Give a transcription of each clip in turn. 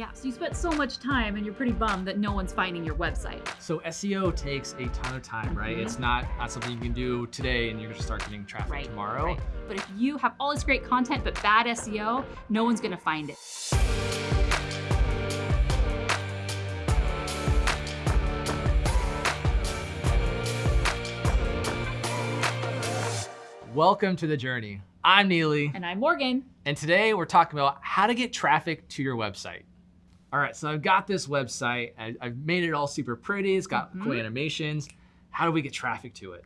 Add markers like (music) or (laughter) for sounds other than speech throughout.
Yeah, so you spent so much time and you're pretty bummed that no one's finding your website. So SEO takes a ton of time, right? Mhm. It's not, not something you can do today and you're gonna start getting traffic Right, tomorrow. right. But if you have all this great content but bad SEO, no one's gonna find it. Welcome to the journey. I'm Neely, And I'm Morgan. and today we're talking about how to get traffic to your website. All right, so I've got this website, and I've made it all super pretty. It's got cool Mhm. animations. How do we get traffic to it?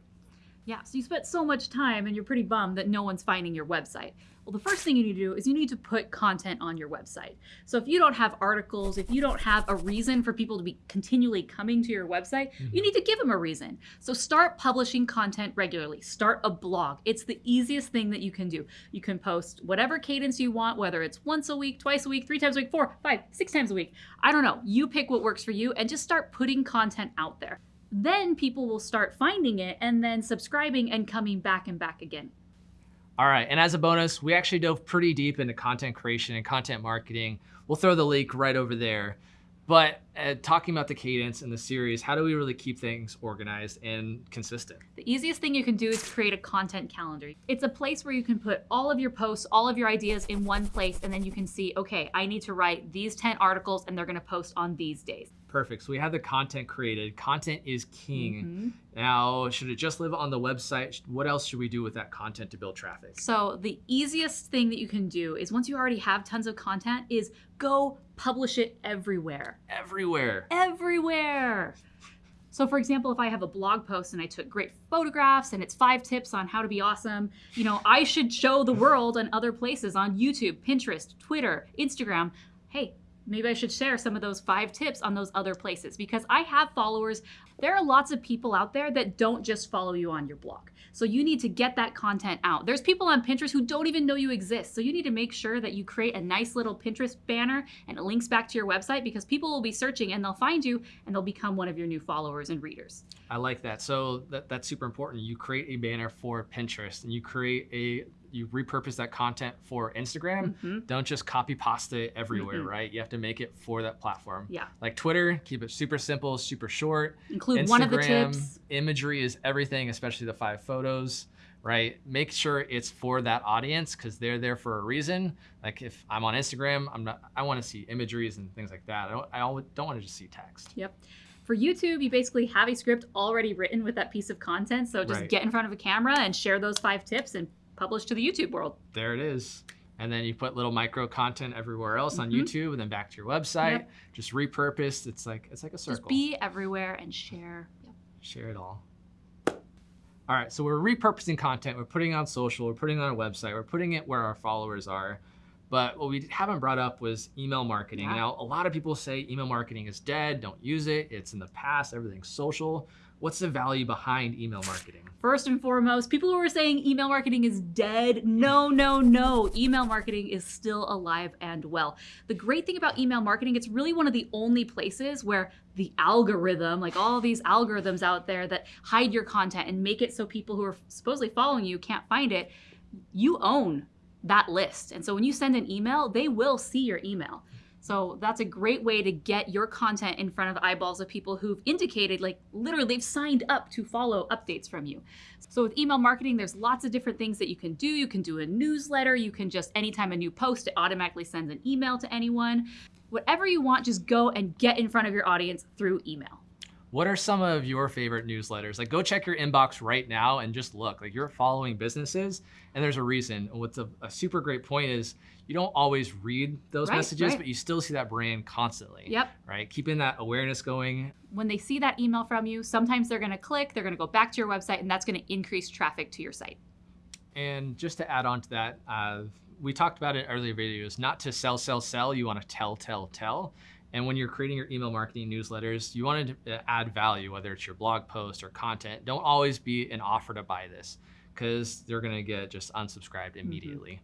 Yeah, so you spent so much time and you're pretty bummed that no one's finding your website. Well, the first thing you need to do is you need to put content on your website. So if you don't have articles, if you don't have a reason for people to be continually coming to your website, you mm-hmm. need to give them a reason. So start publishing content regularly. Start a blog. It's the easiest thing that you can do. You can post whatever cadence you want, whether it's once a week, twice a week, three times a week, four, five, six times a week. I don't know. You pick what works for you and just start putting content out there then people will start finding it and then subscribing and coming back and back again. All right, and as a bonus, we actually dove pretty deep into content creation and content marketing. We'll throw the link right over there. But uh, talking about the cadence in the series, how do we really keep things organized and consistent? The easiest thing you can do is create a content calendar. It's a place where you can put all of your posts, all of your ideas in one place, and then you can see, okay, I need to write these 10 articles and they're gonna post on these days. Perfect. So we have the content created. Content is king. Mhm. Now, should it just live on the website? What else should we do with that content to build traffic? So the easiest thing that you can do is once you already have tons of content is go publish it everywhere. Everywhere. everywhere. So for example, if I have a blog post and I took great photographs and it's five tips on how to be awesome, you know, I should show the world and other places on YouTube, Pinterest, Twitter, Instagram. Hey, maybe I should share some of those five tips on those other places because I have followers. There are lots of people out there that don't just follow you on your blog. So you need to get that content out. There's people on Pinterest who don't even know you exist. So you need to make sure that you create a nice little Pinterest banner and it links back to your website because people will be searching and they'll find you and they'll become one of your new followers and readers. I like that. So that, that's super important. You create a banner for Pinterest and you create a, you repurpose that content for Instagram. Mhm. Don't just copy pasta everywhere, Mm-mm. right? You have to make it for that platform. Yeah. Like Twitter, keep it super simple, super short. Include one of the Instagram, tips. Imagery is everything, especially the five photos, right? Make sure it's for that audience because they're there for a reason. Like if I'm on Instagram, I'm not. I want to see imageries and things like that. I don't. I don't want to just see text. Yep. For YouTube, you basically have a script already written with that piece of content. So just Right. get in front of a camera and share those five tips and publish to the YouTube world. There it is. And then you put little micro content everywhere else on Mhm. YouTube, and then back to your website. Yep. Just repurposed. It's like it's like a circle. Just be everywhere and share. Yep. Share it all. All right, so we're repurposing content. We're putting it on social. We're putting it on our website. We're putting it where our followers are. But what we haven't brought up was email marketing. Yeah. Now, a lot of people say email marketing is dead. Don't use it. It's in the past. Everything's social. What's the value behind email marketing? First and foremost, people who are saying email marketing is dead, no, no, no. Email marketing is still alive and well. The great thing about email marketing, it's really one of the only places where the algorithm, like all these algorithms out there that hide your content and make it so people who are supposedly following you can't find it, you own that list. And so when you send an email, they will see your email. So that's a great way to get your content in front of eyeballs of people who've indicated, like literally, they've signed up to follow updates from you. So with email marketing, there's lots of different things that you can do. You can do a newsletter. You can just, anytime a new post, it automatically sends an email to anyone. Whatever you want, just go and get in front of your audience through email. What are some of your favorite newsletters? Like, go check your inbox right now and just look. Like, you're following businesses, and there's a reason. And what's a, a super great point is you don't always read those Right, messages, right. but you still see that brand constantly. Yep. Right? Keeping that awareness going. When they see that email from you, sometimes they're going to click, they're going to go back to your website, and that's going to increase traffic to your site. And just to add on to that, uh, we talked about it in earlier videos, not to sell, sell, sell. You want to tell, tell, tell. And when you're creating your email marketing newsletters, you want to uh, add value, whether it's your blog post or content. Don't always be an offer to buy this because they're going to get just unsubscribed immediately.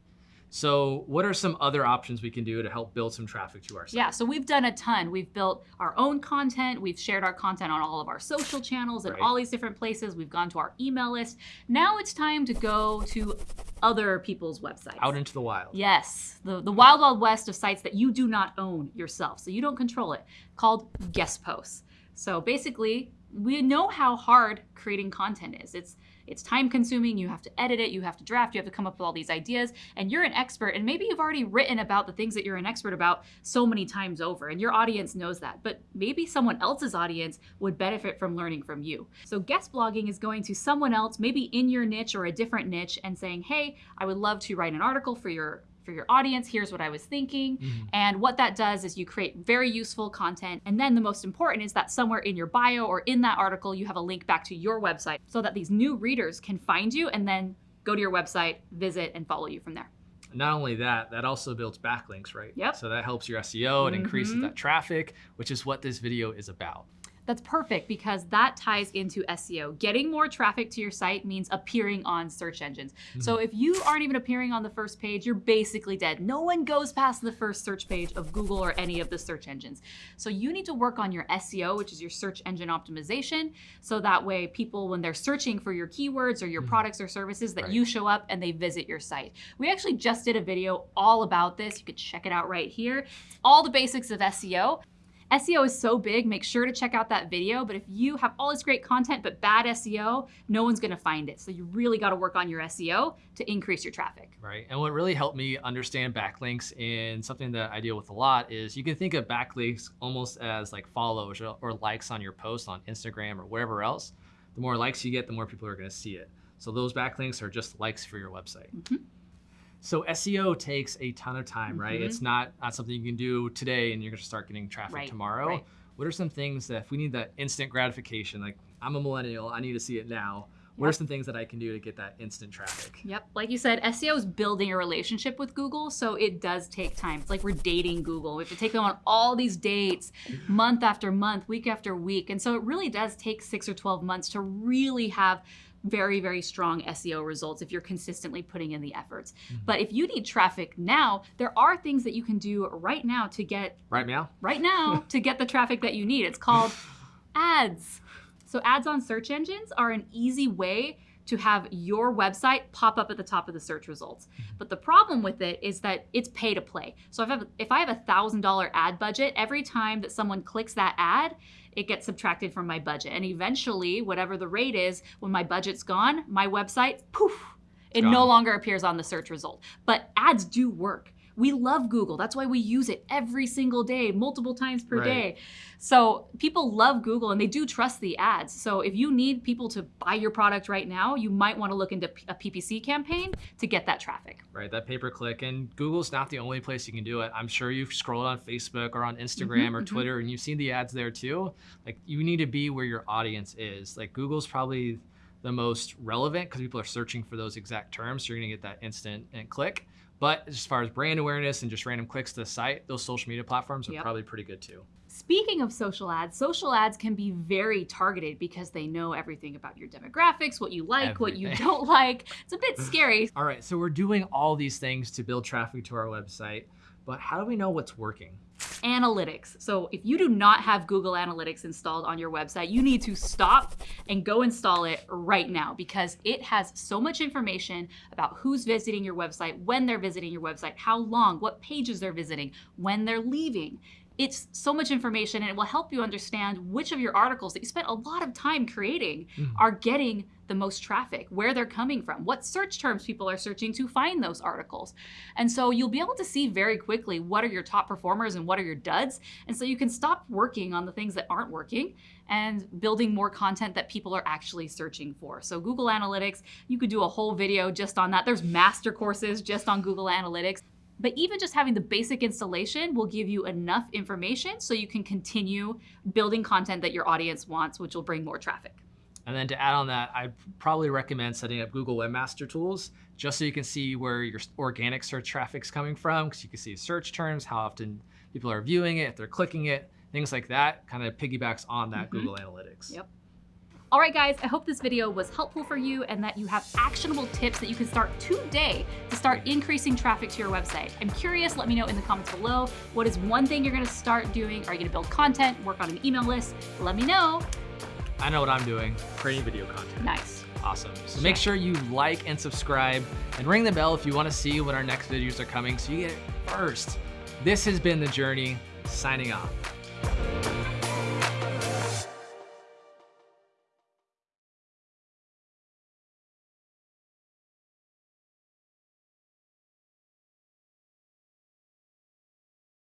So what are some other options we can do to help build some traffic to our site? Yeah, so we've done a ton. We've built our own content. We've shared our content on all of our social channels and Right. all these different places. We've gone to our email list. Now it's time to go to other people's websites. Out into the wild. Yes, the, the wild, wild west of sites that you do not own yourself, so you don't control it, called guest posts. So basically, we know how hard creating content is. It's it's time consuming. You have to edit it, you have to draft, you have to come up with all these ideas, and you're an expert. And maybe you've already written about the things that you're an expert about so many times over, and your audience knows that. But maybe someone else's audience would benefit from learning from you. So guest blogging is going to someone else, maybe in your niche or a different niche, and saying, "Hey, I would love to write an article for your for your audience. Here's what I was thinking." Mhm. And what that does is you create very useful content. And then the most important is that somewhere in your bio or in that article, you have a link back to your website so that these new readers can find you and then go to your website, visit, and follow you from there. Not only that, that also builds backlinks, right? Yep. So that helps your SEO and increases Mhm. that traffic, which is what this video is about. That's perfect because that ties into SEO. Getting more traffic to your site means appearing on search engines. So if you aren't even appearing on the first page, you're basically dead. No one goes past the first search page of Google or any of the search engines. So you need to work on your SEO, which is your search engine optimization. So that way people, when they're searching for your keywords or your Mhm. products or services, that Right. you show up and they visit your site. We actually just did a video all about this. You could check it out right here. All the basics of SEO. SEO is so big, make sure to check out that video. But if you have all this great content but bad SEO, no one's gonna find it. So you really gotta work on your SEO to increase your traffic. Right. And what really helped me understand backlinks and something that I deal with a lot is you can think of backlinks almost as like follows or, likes on your post on Instagram or wherever else. The more likes you get, the more people are going to see it. So those backlinks are just likes for your website. Mhm. So SEO takes a ton of time, right? Mhm. It's not, not something you can do today and you're going to start getting traffic Right, tomorrow. right. What are some things that if we need that instant gratification, like I'm a millennial, I need to see it now. What are some things that I can do to get that instant traffic? Yep. Like you said, SEO is building a relationship with Google, so it does take time. It's like we're dating Google. We have to take them on all these dates, month after month, week after week. And so it really does take six or 12 months to really have very, very strong SEO results if you're consistently putting in the efforts. Mm-hmm. But if you need traffic now, there are things that you can do right now to get Right, now, right now to get the traffic that you need. It's called (laughs) ads. So, ads on search engines are an easy way to have your website pop up at the top of the search results. Mm-hmm. But the problem with it is that it's pay to play. So, if I have, if I have a $1,000 ad budget, every time that someone clicks that ad, it gets subtracted from my budget. And eventually, whatever the rate is, when my budget's gone, my website, poof, it no longer appears on the search result. But ads do work. We love Google. That's why we use it every single day, multiple times per Right. day. So people love Google and they do trust the ads. So if you need people to buy your product right now, you might want to look into a PPC campaign to get that traffic. right? That pay per click. And Google's not the only place you can do it. I'm sure you've scrolled on Facebook or on Instagram or mhm. Twitter and you've seen the ads there too. Like you need to be where your audience is. Like Google's probably the most relevant because people are searching for those exact terms. So you're gonna get that instant and click. But as far as brand awareness and just random clicks to the site, those social media platforms are Yep. probably pretty good too. Speaking of social ads, social ads can be very targeted because they know everything about your demographics, what you like, what you don't like. It's a bit scary. (laughs) All right, so we're doing all these things to build traffic to our website, but how do we know what's working? Analytics. So if you do not have Google Analytics installed on your website, you need to stop and go install it right now because it has so much information about who's visiting your website, when they're visiting your website, how long, what pages they're visiting, when they're leaving. It's so much information and it will help you understand which of your articles that you spent a lot of time creating Mhm. are getting the most traffic, where they're coming from, what search terms people are searching to find those articles. And so you'll be able to see very quickly what are your top performers and what are your duds. And so you can stop working on the things that aren't working and building more content that people are actually searching for. So Google Analytics, you could do a whole video just on that. There's master courses just on Google Analytics. But even just having the basic installation will give you enough information so you can continue building content that your audience wants, which will bring more traffic. And then to add on that, I'd probably recommend setting up Google Webmaster Tools just so you can see where your organic search traffic's coming from, because you can see search terms, how often people are viewing it, if they're clicking it, things like that kind of piggybacks on that Mhm. Google Analytics. Yep. All right, guys, I hope this video was helpful for you and that you have actionable tips that you can start today to start increasing traffic to your website. I'm curious, let me know in the comments below. What is one thing you're gonna start doing? Are you gonna build content, work on an email list? Let me know. I know what I'm doing, creating video content. Nice. Awesome. So make sure you like and subscribe and ring the bell if you want to see when our next videos are coming so you get it first. This has been The Journey, signing off.